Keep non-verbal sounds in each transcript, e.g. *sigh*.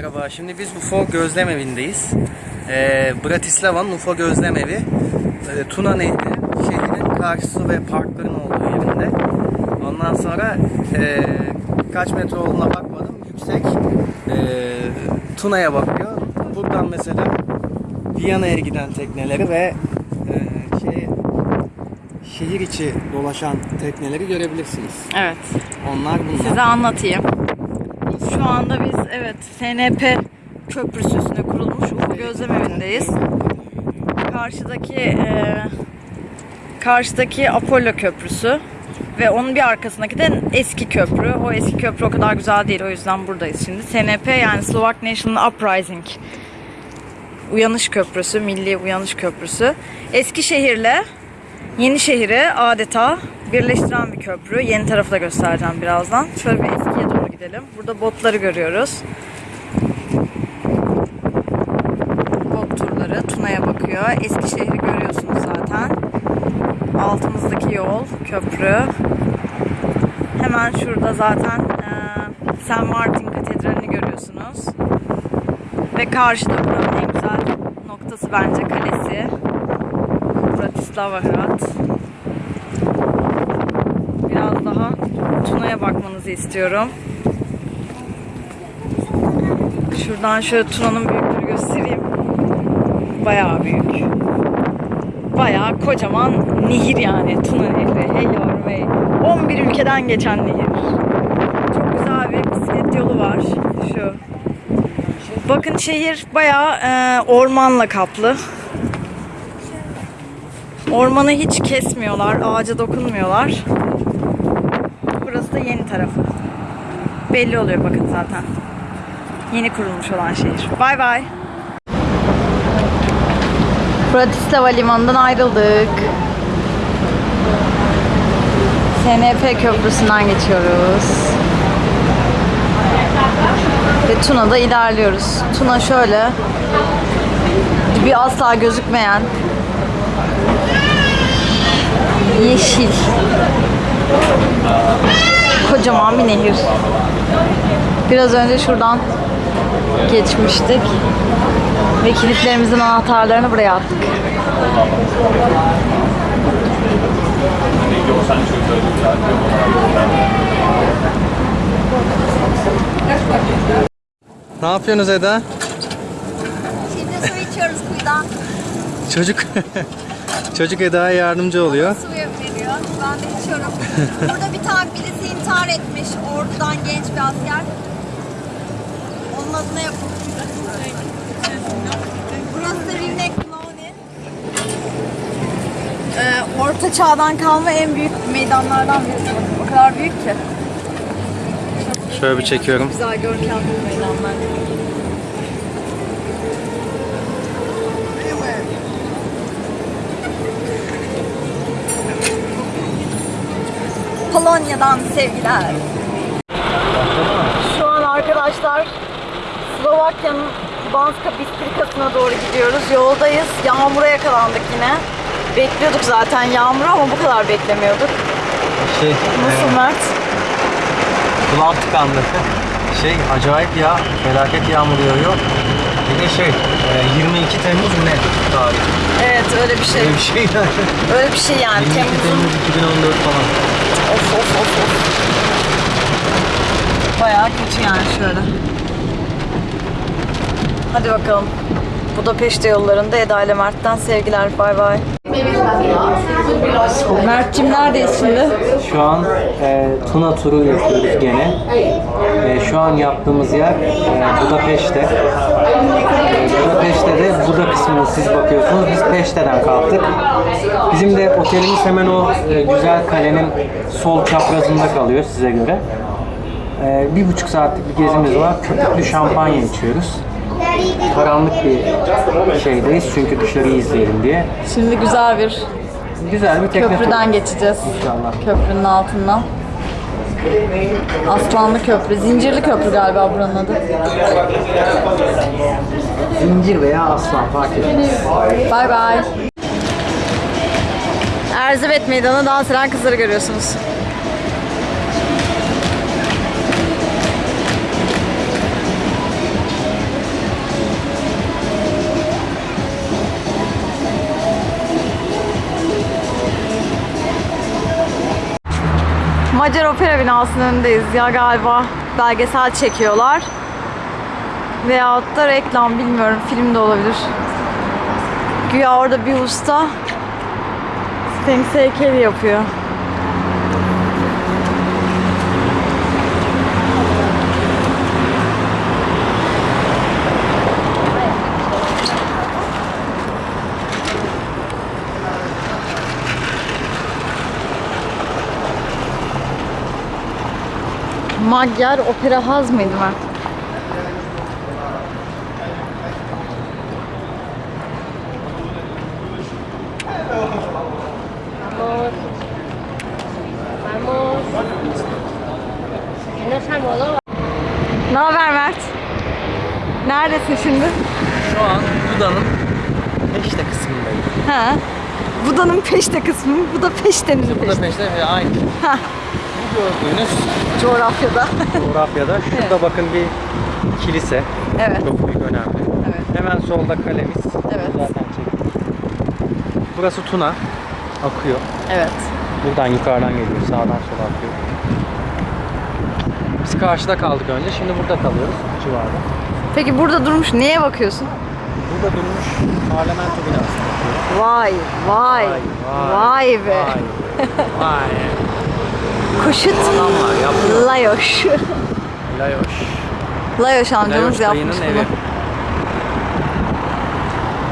Merhaba, şimdi biz UFO Gözlem Evi'ndeyiz. Ee, Bratislava'nın UFO Gözlem Evi, e, Tuna Nehri, şehrin karşısı ve parkların olduğu yerinde. Ondan sonra e, kaç metre olduğuna bakmadım, yüksek. E, Tuna'ya bakıyor. Buradan mesela Viyana'ya giden tekneleri ve e, şey, şehir içi dolaşan tekneleri görebilirsiniz. Evet. Onlar bunlar. Size anlatayım. Şu anda biz evet SNP köprüsü üstüne kurulmuş Ufuk Gözlem Evi'ndeyiz. Karşıdaki e, karşıdaki Apollo Köprüsü ve onun bir arkasındaki de eski köprü. O eski köprü o kadar güzel değil o yüzden buradayız şimdi. SNP yani Slovak National Uprising Uyanış Köprüsü, Milli Uyanış Köprüsü. Eskişehir'le Yenişehir'i adeta birleştiren bir köprü. Yeni tarafı da göstereceğim birazdan. Şöyle bir gidelim. Burada botları görüyoruz. Bot turları Tuna'ya bakıyor. Eskişehir'i görüyorsunuz zaten. Altımızdaki yol, köprü. Hemen şurada zaten St. Martin Katedrali'ni görüyorsunuz. Ve karşıda buranın en güzel noktası bence kalesi. Bratislava Hrad. Biraz daha Tuna'ya bakmanızı istiyorum. Şuradan şöyle Tuna'nın büyüklüğünü göstereyim. Bayağı büyük. Bayağı kocaman nehir yani Tuna Nehri. Hey yavrum hey. 11 ülkeden geçen nehir. Çok güzel bir bisiklet yolu var. Şu. Bakın şehir bayağı e, ormanla kaplı. Ormanı hiç kesmiyorlar, ağaca dokunmuyorlar. Burası da yeni tarafı. Belli oluyor bakın zaten. Yeni kurulmuş olan şehir. Bay bay. Bratislava limanından ayrıldık. SNP köprüsünden geçiyoruz. Ve Tuna'da ilerliyoruz. Tuna şöyle bir asla gözükmeyen yeşil kocaman bir nehir. Biraz önce şuradan geçmiştik ve kilitlerimizin anahtarlarını buraya attık. Ne yapıyorsunuz Eda? Şimdi su içiyoruz kuyudan. Çocuk *laughs* Çocuk Eda'ya yardımcı oluyor. Su veriyor. Ben de içiyorum. Burada bir tane birisi intihar etmiş. Ordudan genç bir asker. Onun adına yapılmış. Burası da Rivnek. Ee, orta çağdan kalma en büyük meydanlardan birisi. O kadar büyük ki. Şöyle bir çekiyorum. Güzel görkemli meydanlar. Polonya'dan sevgiler. Şu an arkadaşlar Slovakya'nın Banska Bistrikası'na doğru gidiyoruz. Yoldayız. Yağmura yakalandık yine. Bekliyorduk zaten yağmuru ama bu kadar beklemiyorduk. Şey, Nasıl Mert? kulağım tıkandı. Şey, acayip ya. Felaket yağmur yağıyor. Bir de şey, e, 22 Temmuz ne tarih? Evet öyle bir şey. Öyle bir şey yani. Öyle bir şey yani. 22 Temmuz'un Temmuz 2014 falan. Of of of of. Bayağı kötü yani şöyle. Hadi bakalım. Budapeşte yollarında Eda ile Mert'ten sevgiler. Bay bay. Mert'cim neredeyiz şimdi? Şu an e, Tuna turu yapıyoruz gene. E, şu an yaptığımız yer e, Budapeşte. Budapeşte de Buda kısmını siz bakıyorsunuz. Biz Peşte'den kalktık. Bizim de otelimiz hemen o e, güzel kalenin sol çaprazında kalıyor size göre. E, bir buçuk saatlik bir gezimiz var. Köpüklü şampanya içiyoruz. Karanlık bir şeydeyiz çünkü dışarıyı izleyelim diye. Şimdi güzel bir Güzel bir tekne turu. köprüden geçeceğiz. İnşallah. Köprünün altından. Aslanlı Köprü. Zincirli Köprü galiba buranın adı. Zincir veya aslan fark etmez. Bay bay. Erzivet Meydanı dans eden kızları görüyorsunuz. Macar Opera binasının önündeyiz ya galiba belgesel çekiyorlar. Veyahut da reklam bilmiyorum film de olabilir. Güya orada bir usta Sphinx heykeli yapıyor. Magyar Opera Haz mıydı amoló. Ne haber Mert? Neredesin şimdi? Şu an Buda'nın peşte kısmındayım. Ha. Buda'nın peşte kısmı, bu da peştenin peşte. Budapeşte ve aynı. Ha. Gördüğünüz Coğrafyada. coğrafyada şurada bakın bir kilise. evet. Çok büyük önemli. Evet. Hemen solda kalemiz. Evet. Zaten çektik. Burası Tuna. Akıyor. Evet. Buradan yukarıdan geliyor. Sağdan sola akıyor. Biz karşıda kaldık önce. Şimdi burada kalıyoruz. Civarda. Peki burada durmuş neye bakıyorsun? Burada durmuş parlamento binasına bakıyoruz. Vay, vay, vay, be. Vay. vay. *laughs* Kuşut Adamlar yapıyor. Layoş. Layoş. Layoş amcamız Layoş yapmış bunu. evi.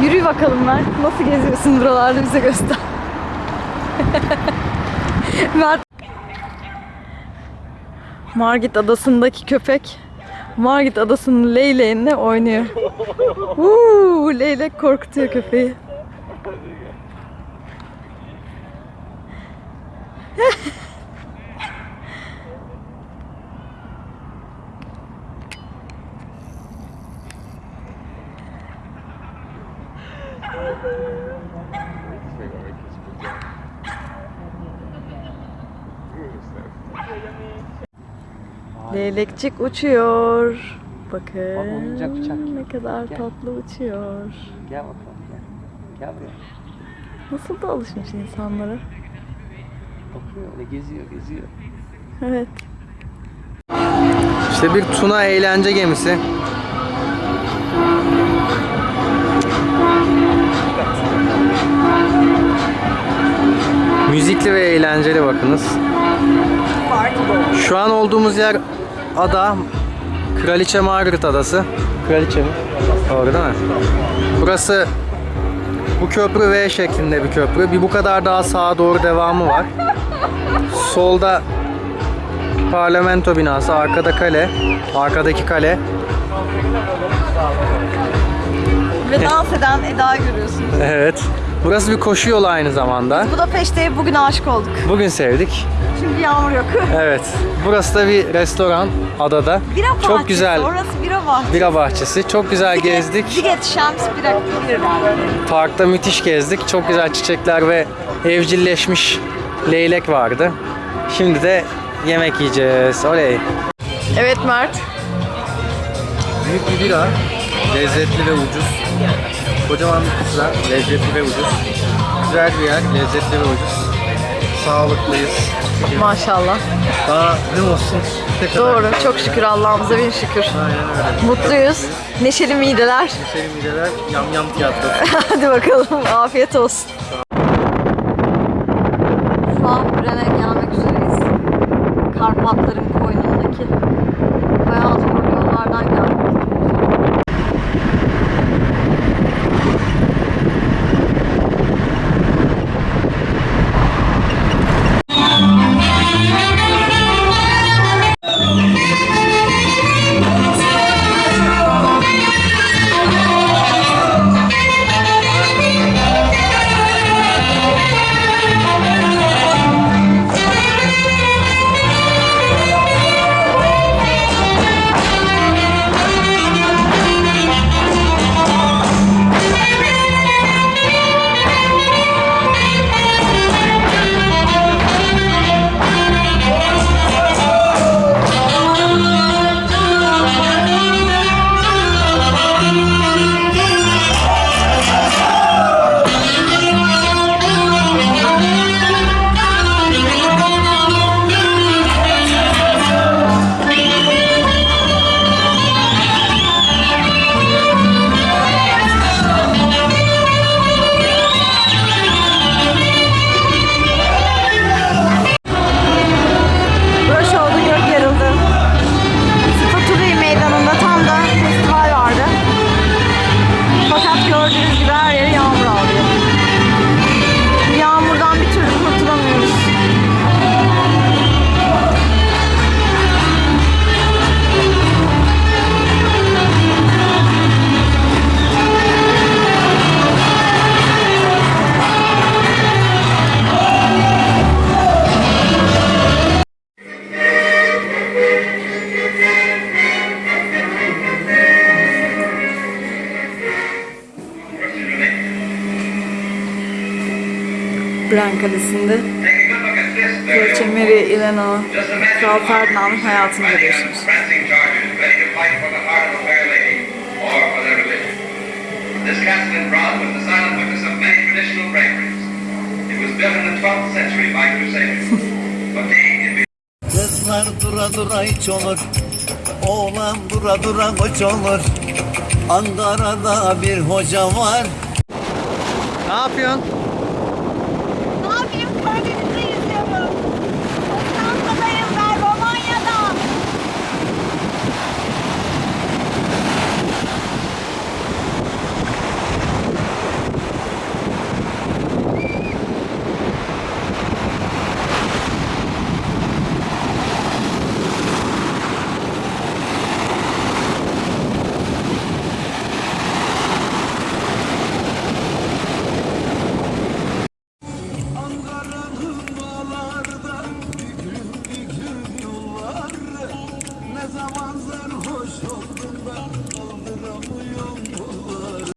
Yürü bakalım Mert. Nasıl geziyorsun buralarda bize göster. *laughs* Mert. Margit adasındaki köpek Margit adasının leyleğinde oynuyor. *laughs* Uuu, leylek korkutuyor köpeği. *laughs* Leylekçik uçuyor. Bakın Bak, oyuncak uçak. ne kadar Gel. tatlı uçuyor. Gel bakalım gel. Gel buraya. Nasıl da alışmış insanlara. Bakıyor öyle geziyor geziyor. Evet. İşte bir tuna eğlence gemisi. Müzikli ve eğlenceli bakınız. Şu an olduğumuz yer ada Kraliçe Margaret Adası. Kraliçe mi? Doğru değil mi? Burası bu köprü V şeklinde bir köprü. Bir bu kadar daha sağa doğru devamı var. Solda parlamento binası, arkada kale, arkadaki kale. Ve dans eden Eda görüyorsunuz. Evet. Burası bir koşu yolu aynı zamanda. Budapeşte'ye bugün aşık olduk. Bugün sevdik. Çünkü yağmur yok. *laughs* Evet. Burası da bir restoran adada. Bira bahçesi. Çok güzel. Orası bira bahçesi. Bira bahçesi. Çok güzel gezdik. Ziget bira bira. Parkta müthiş gezdik. Çok güzel çiçekler ve evcilleşmiş leylek vardı. Şimdi de yemek yiyeceğiz. Oley. Evet Mert. Büyük bir bira. Lezzetli ve ucuz. Kocaman bir pizza. Lezzetli ve ucuz. Güzel bir yer. Lezzetli ve ucuz. Sağlıklıyız. Maşallah. Daha ne olsun? Ne kadar Doğru. Çok şükür Allah'ımıza bin şükür. Aynen öyle. Mutluyuz. Neşeli mideler. Selim mideler yam yam tiyatrosu. *laughs* Hadi bakalım. Afiyet olsun. An Bren'e gelmek Bran Kalesi'nde Kraliçe Mary Elena Kral Ferdinand'ın hayatını görüyorsunuz. This castle in Bron was the silent witness of many traditional braveries. It was built in the 12th century by crusaders. But being in Kızlar dura dura hiç olur Oğlan dura dura koç olur Ankara'da bir hoca var Ne yapıyorsun?